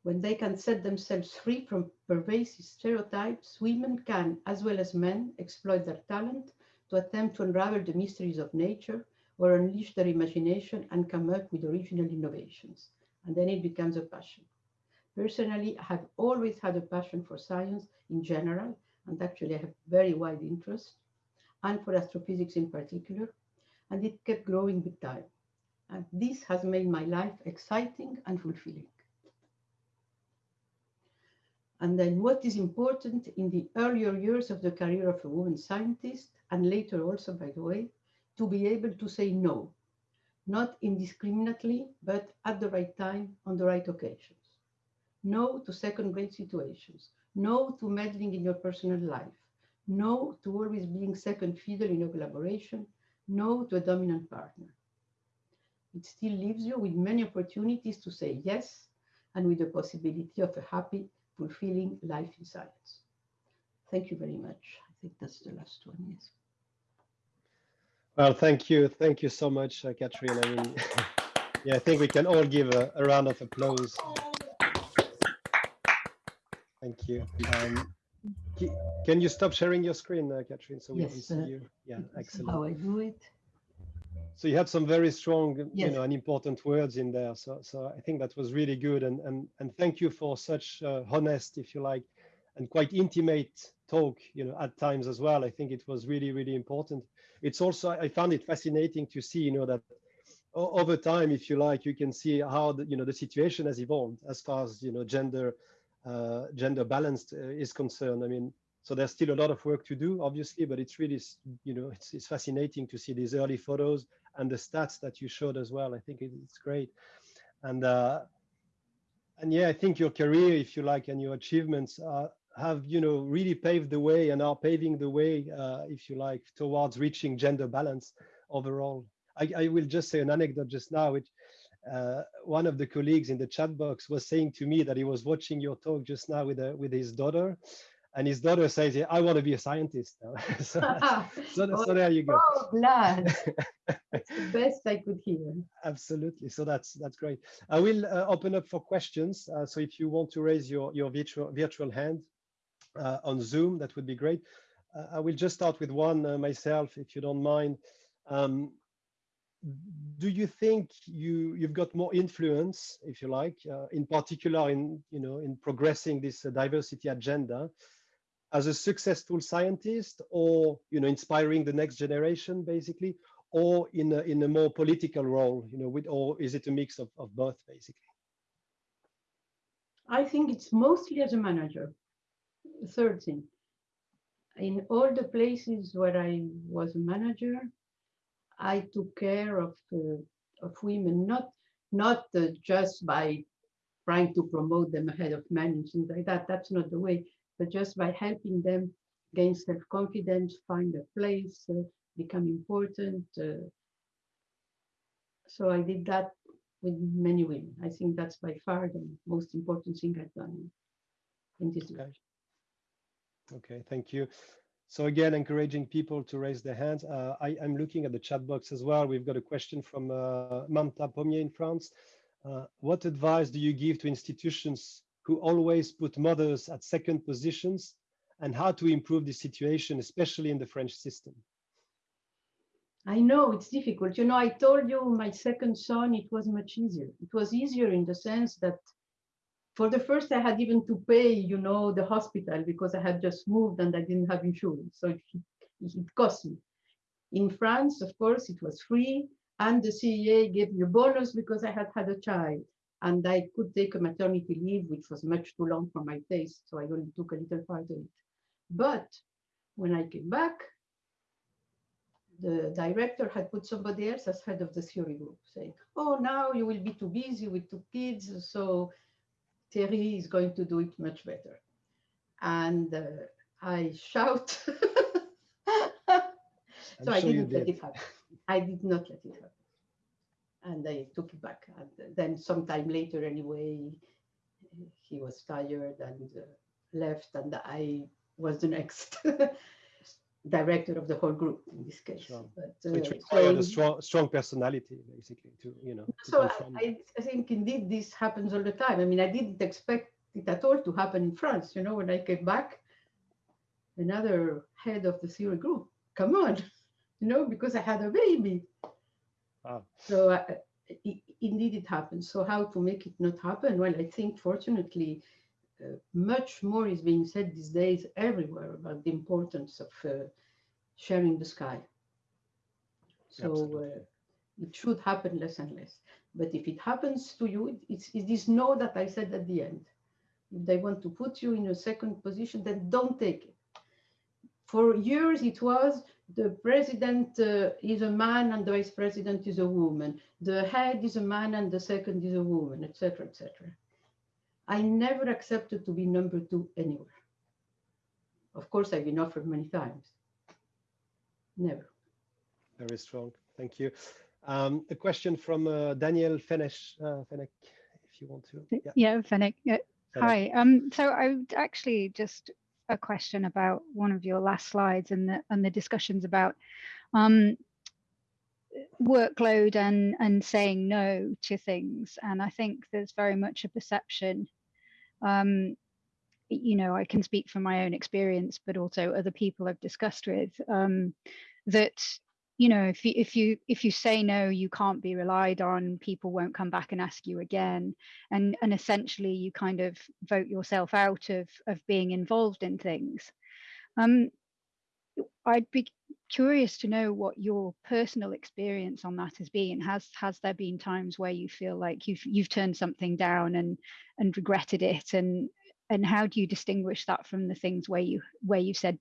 When they can set themselves free from pervasive stereotypes, women can, as well as men, exploit their talent to attempt to unravel the mysteries of nature or unleash their imagination and come up with original innovations. And then it becomes a passion. Personally, I have always had a passion for science in general, and actually I have very wide interest and for astrophysics in particular, and it kept growing with time. And this has made my life exciting and fulfilling. And then what is important in the earlier years of the career of a woman scientist, and later also, by the way, to be able to say no, not indiscriminately, but at the right time, on the right occasions. No to second grade situations, no to meddling in your personal life, no to always being second fiddle in a collaboration, no to a dominant partner. It still leaves you with many opportunities to say yes and with the possibility of a happy, fulfilling life in science. Thank you very much. I think that's the last one, yes. Well, thank you. Thank you so much, uh, Catherine. I mean, yeah, I think we can all give a, a round of applause. Thank you. Um, can you stop sharing your screen, uh, Catherine, so we yes, can see uh, you? Yeah, excellent. How I do it. So you had some very strong, yes. you know, and important words in there. So, so I think that was really good, and and and thank you for such uh, honest, if you like, and quite intimate talk, you know, at times as well. I think it was really, really important. It's also, I found it fascinating to see, you know, that over time, if you like, you can see how the, you know, the situation has evolved as far as, you know, gender, gender balanced uh, is concerned. I mean, so there's still a lot of work to do, obviously, but it's really, you know, it's, it's fascinating to see these early photos and the stats that you showed as well. I think it's great. And, uh, and yeah, I think your career, if you like, and your achievements uh, have, you know, really paved the way and are paving the way, uh, if you like, towards reaching gender balance overall. I, I will just say an anecdote just now, which uh, one of the colleagues in the chat box was saying to me that he was watching your talk just now with, a, with his daughter, and his daughter says, yeah, "I want to be a scientist." so, so, so, there you go. Oh, glad. It's the best I could hear. Absolutely. So that's that's great. I will uh, open up for questions. Uh, so if you want to raise your your virtual virtual hand uh, on Zoom, that would be great. Uh, I will just start with one uh, myself, if you don't mind. Um, do you think you you've got more influence, if you like, uh, in particular in you know in progressing this diversity agenda? as a successful scientist or you know inspiring the next generation basically or in a, in a more political role you know with or is it a mix of, of both basically i think it's mostly as a manager third thing in all the places where i was a manager i took care of uh, of women not not uh, just by trying to promote them ahead of men and things like that that's not the way but just by helping them gain self-confidence, find a place, uh, become important. Uh, so I did that with many women. I think that's by far the most important thing I've done in this okay. Okay, thank you. So again, encouraging people to raise their hands. Uh, I, am looking at the chat box as well. We've got a question from uh, Mamta Pommier in France. Uh, what advice do you give to institutions who always put mothers at second positions and how to improve the situation, especially in the French system? I know it's difficult. You know, I told you my second son, it was much easier. It was easier in the sense that for the first, I had even to pay, you know, the hospital because I had just moved and I didn't have insurance. So it, it cost me. In France, of course, it was free. And the CEA gave me a bonus because I had had a child and I could take a maternity leave, which was much too long for my taste, so I only took a little part of it. But when I came back, the director had put somebody else as head of the theory group, saying, oh, now you will be too busy with two kids, so Thierry is going to do it much better. And uh, I shout. so sure I didn't did. let it happen. I did not let it happen and I took it back. And then sometime later, anyway, he was tired and uh, left, and I was the next director of the whole group in this case. Sure. But, so it uh, required so- a strong, strong personality, basically, to you know. so I. I, think indeed this happens all the time. I mean, I didn't expect it at all to happen in France. You know, when I came back, another head of the theory group, come on, you know, because I had a baby. Wow. So uh, i- indeed it happens. So how to make it not happen? Well, I think fortunately, uh, much more is being said these days everywhere about the importance of uh, sharing the sky. So uh, it should happen less and less. But if it happens to you, it- it's, it's this no that I said at the end. If they want to put you in a second position, then don't take it. For years, it was the president uh, is a man and the vice president is a woman. The head is a man and the second is a woman, etc., etc. I never accepted to be number two anywhere. Of course, I've been offered many times. Never. Very strong. Thank you. Um, a question from uh, Daniel Fenesh, uh, Fenech, if you want to. Yeah, Yeah, Fennec. Yeah. Fenech. Hi. Um, so I would actually just a question about one of your last slides and the and the discussions about um, workload and and saying no to things. And I think there's very much a perception. Um, you know, I can speak from my own experience, but also other people I've discussed with um, that you know if you if you if you say no you can't be relied on people won't come back and ask you again. And and essentially you kind of vote yourself out of of being involved in things. Um i'd be curious to know what your personal experience on that has been has has there been times where you feel like you've you've turned something down and and regretted it and and how do you distinguish that from the things where you where you said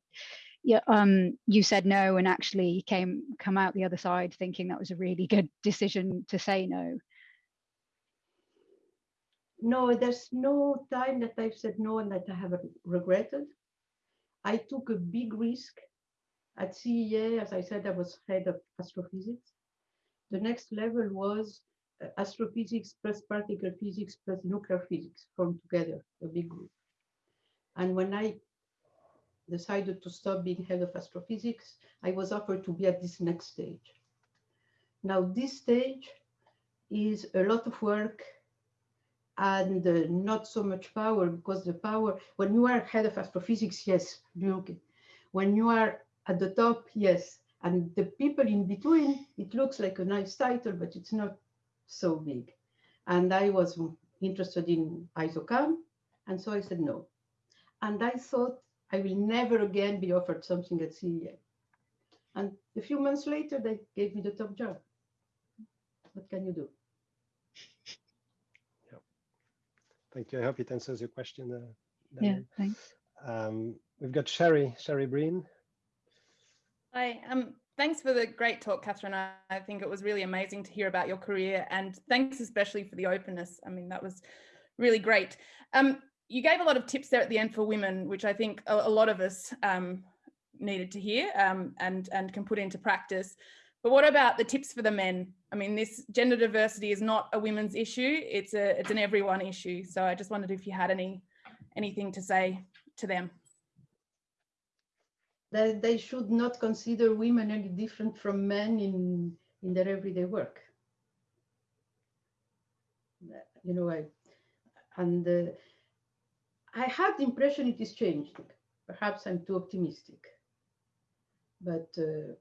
yeah, um, you said no and actually came come out the other side thinking that was a really good decision to say no? No, there's no time that I've said no and that I haven't regretted. I took a big risk at CEA. As I said, I was head of astrophysics. The next level was uh, astrophysics plus particle physics plus nuclear physics formed together, a big group. And when I decided to stop being head of astrophysics, I was offered to be at this next stage. Now, this stage is a lot of work and uh, not so much power because the power, when you are head of astrophysics, yes, okay. When you are at the top, yes. And the people in between, it looks like a nice title, but it's not so big. And I was interested in ISOCAM, and so I said no. And I thought I will never again be offered something at CEA. And a few months later, they gave me the top job. What can you do? Yeah. Thank you. I hope it answers your question. Uh, yeah, thanks. Um, we've got Shari, Shari Breen. Hi, um, thanks for the great talk, Catherine. I, I think it was really amazing to hear about your career and thanks especially for the openness. I mean, that was really great. Um, you gave a lot of tips there at the end for women, which I think a, a lot of us um, needed to hear um, and, and can put into practice. But what about the tips for the men? I mean, this gender diversity is not a women's issue, it's, a, it's an everyone issue. So I just wondered if you had any anything to say to them. That they should not consider women any different from men in, in their everyday work. You know, I, and uh, I have the impression it is changing. Perhaps I'm too optimistic, but uh,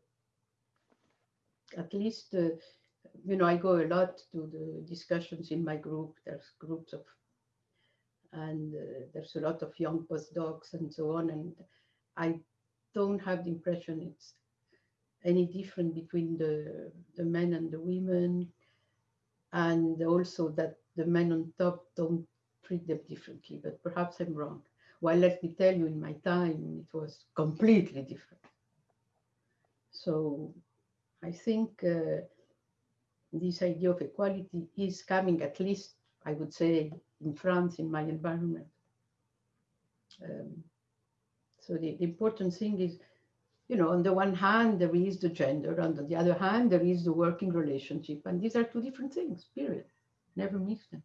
at least, uh, you know, I go a lot to the discussions in my group. There's groups of, and uh, there's a lot of young postdocs and so on. And I don't have the impression it's any different between the, the men and the women. And also that the men on top don't treat them differently, but perhaps I'm wrong. Well, let me tell you, in my time, it was completely different. So I think uh, this idea of equality is coming, at least, I would say, in France, in my environment. Um, so the, the important thing is, you know, on the one hand, there is the gender, and on the other hand, there is the working relationship. And these are two different things, period. Never mix them.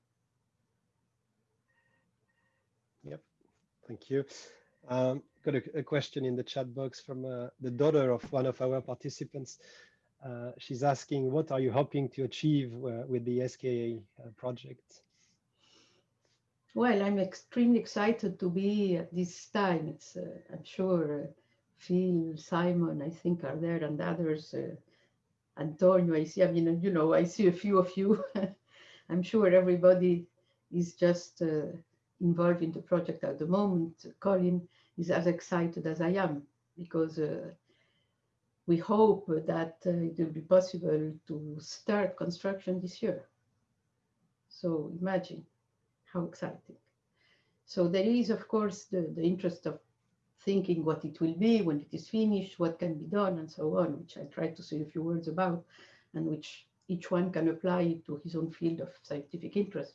Yep, thank you. Um, got a, a, question in the chat box from uh, the daughter of one of our participants. Uh, she's asking, what are you hoping to achieve uh, with the SKA uh, project? Well, I'm extremely excited to be at this time. It's, uh, I'm sure uh, Phil, Simon, I think are there and others. Antonio, I see, I mean, you know, I see a few of you. I'm sure everybody is just involved in the project at the moment, Colin is as excited as I am because uh, we hope that uh, it will be possible to start construction this year. So imagine how exciting. So there is, of course, the, the interest of thinking what it will be when it is finished, what can be done, and so on, which I try to say a few words about, and which each one can apply to his own field of scientific interest.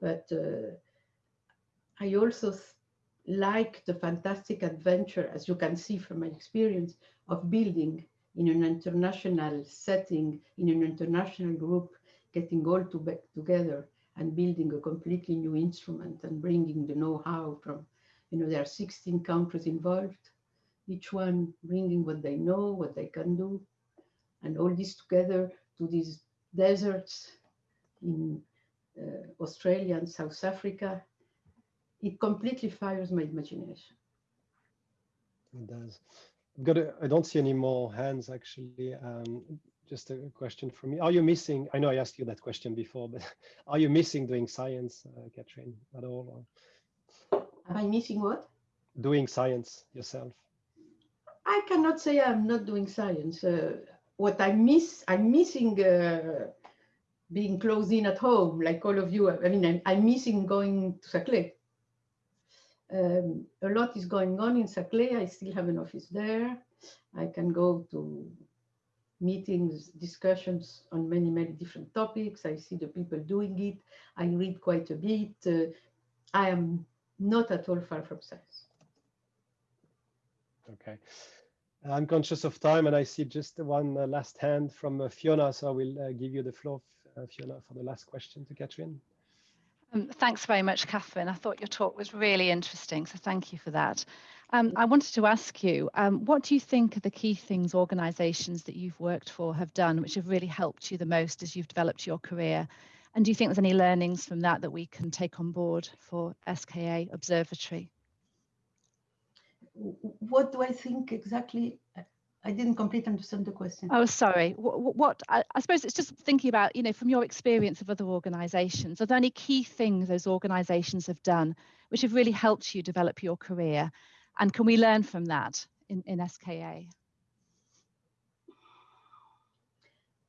But uh, I also like the fantastic adventure, as you can see from my experience, of building in an international setting, in an international group, getting all to back together and building a completely new instrument and bringing the know-how from, you know, there are 16 countries involved, each one bringing what they know, what they can do, and all this together to these deserts in uh, Australia and South Africa, it completely fires my imagination. It does. I've got a, I don't see any more hands actually. Um, just a question for me. Are you missing, I know I asked you that question before, but are you missing doing science, uh, Catherine, at all? Am I missing what? Doing science yourself. I cannot say I'm not doing science. Uh, what I miss, I'm missing uh, being closed in at home, like all of you. I mean, I'm, I'm missing going to Saclay. Um, a lot is going on in Saclay. I still have an office there. I can go to meetings, discussions on many, many different topics. I see the people doing it. I read quite a bit. Uh, I am not at all far from science. Okay. I'm conscious of time and I see just one uh, last hand from uh, Fiona. So I will uh, give you the floor, Fiona, for the last question to Catherine. Um, thanks very much, Catherine. I thought your talk was really interesting, so thank you for that. Um, I wanted to ask you, um, what do you think are the key things organisations that you've worked for have done which have really helped you the most as you've developed your career? And do you think there's any learnings from that that we can take on board for SKA Observatory? What do I think exactly? I didn't completely understand the question. Oh, sorry. What, what I, I, suppose it's just thinking about, you know, from your experience of other organisations, are there any key things those organisations have done which have really helped you develop your career? And can we learn from that in, in SKA?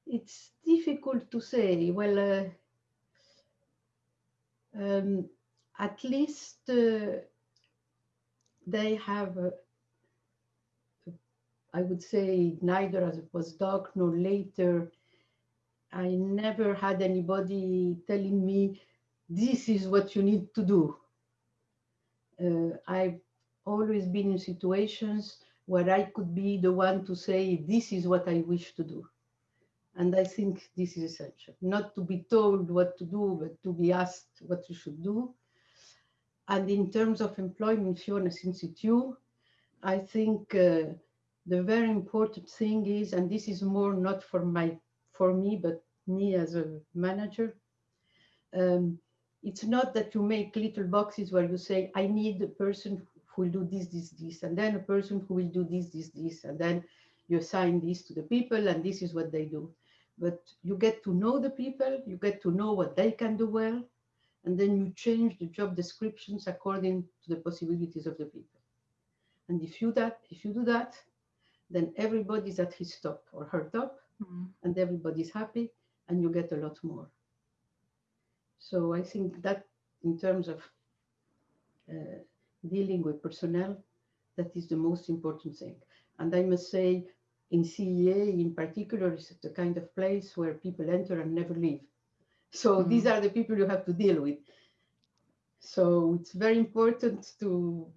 It's difficult to say. Well, uh, um, at least uh, they have uh, I would say neither as a postdoc nor later, I never had anybody telling me, this is what you need to do. Uh, I've always been in situations where I could be the one to say, this is what I wish to do. And I think this is essential, not to be told what to do, but to be asked what you should do. And in terms of employment, Fiona, since you, I think uh, the very important thing is, and this is more not for my for me, but me as a manager, um, it's not that you make little boxes where you say, I need a person who will do this, this, this, and then a person who will do this, this, this, and then you assign this to the people, and this is what they do. But you get to know the people, you get to know what they can do well, and then you change the job descriptions according to the possibilities of the people. And if you that, if you do that, then everybody's at his top or her top mm. and everybody's happy and you get a lot more. So I think that in terms of uh, dealing with personnel, that is the most important thing. And I must say in CEA in particular is the kind of place where people enter and never leave. So mm. these are the people you have to deal with. So it's very important to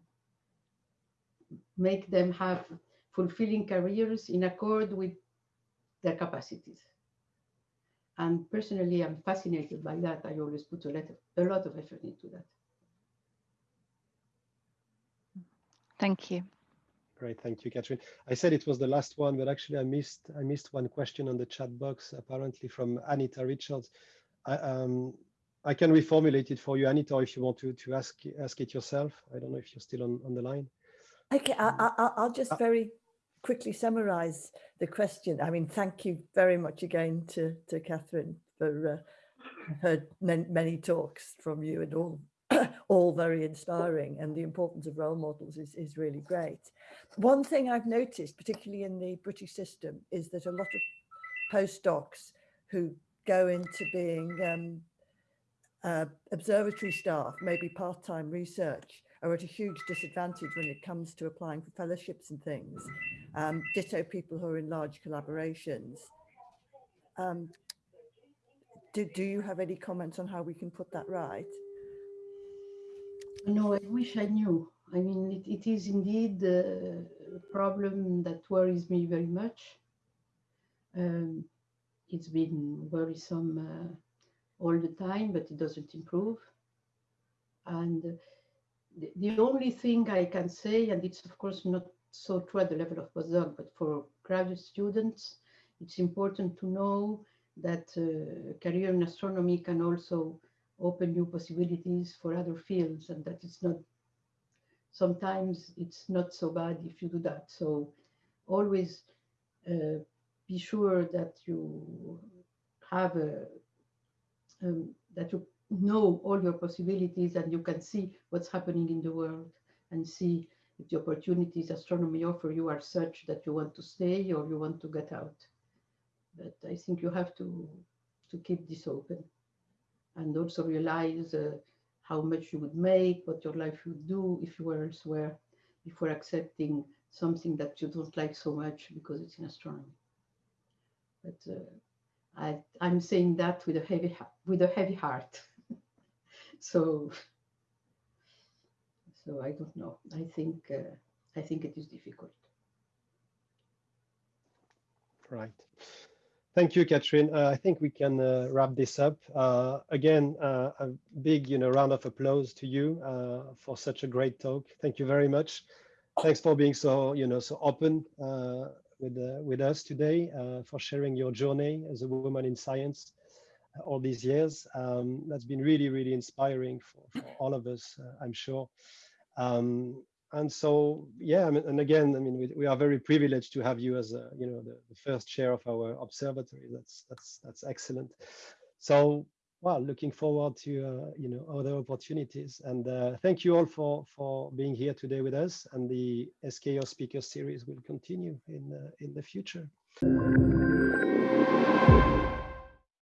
make them have fulfilling careers in accord with their capacities. And personally, I'm fascinated by that. I always put a lot of, a lot of effort into that. Thank you. Great, thank you, Catherine. I said it was the last one, but actually I missed I missed one question on the chat box, apparently from Anita Richards. I, um, I can reformulate it for you, Anita, if you want to to ask ask it yourself. I don't know if you're still on, on the line. Okay, I, will just uh, very quickly summarize the question. I mean, thank you very much again to, to Catherine for uh, heard many talks from you and all all very inspiring and the importance of role models is, is really great. One thing I've noticed, particularly in the British system, is that a lot of postdocs who go into being um, uh, observatory staff, maybe part-time research, are at a huge disadvantage when it comes to applying for fellowships and things. Um, ditto people who are in large collaborations. Um, do, do you have any comments on how we can put that right? No, I wish I knew. I mean, it, it is indeed a problem that worries me very much. Um, it's been worrisome uh, all the time, but it doesn't improve. And the, the only thing I can say, and it's of course not so true at the level of postdoc, but for graduate students, it's important to know that uh, career in astronomy can also open new possibilities for other fields and that it's not, sometimes it's not so bad if you do that. So always uh, be sure that you have a um, that you know all your possibilities and you can see what's happening in the world and see if the opportunities astronomy offer you are such that you want to stay or you want to get out. But I think you have to to keep this open and also realize uh, how much you would make, what your life would do if you were elsewhere, before accepting something that you don't like so much because it's in astronomy. But uh, I, I'm saying that with a heavy with a heavy heart. so, so I don't know. I think uh, I think it is difficult. Right. Thank you, Catherine. Uh, I think we can uh, wrap this up. Uh, again, uh, a big you know, round of applause to you uh, for such a great talk. Thank you very much. Thanks for being so, you know, so open uh, with, with us today, for sharing your journey as a woman in science all these years. Um, that's been really, really inspiring for, for all of us, I'm sure. Um, and so yeah I mean, and again i mean we, we are very privileged to have you as a you know the, the, first chair of our observatory. That's that's that's excellent. So well looking forward to uh, you know other opportunities. And uh, thank you all for for being here today with us. And the SKO speaker series will continue in uh, in the future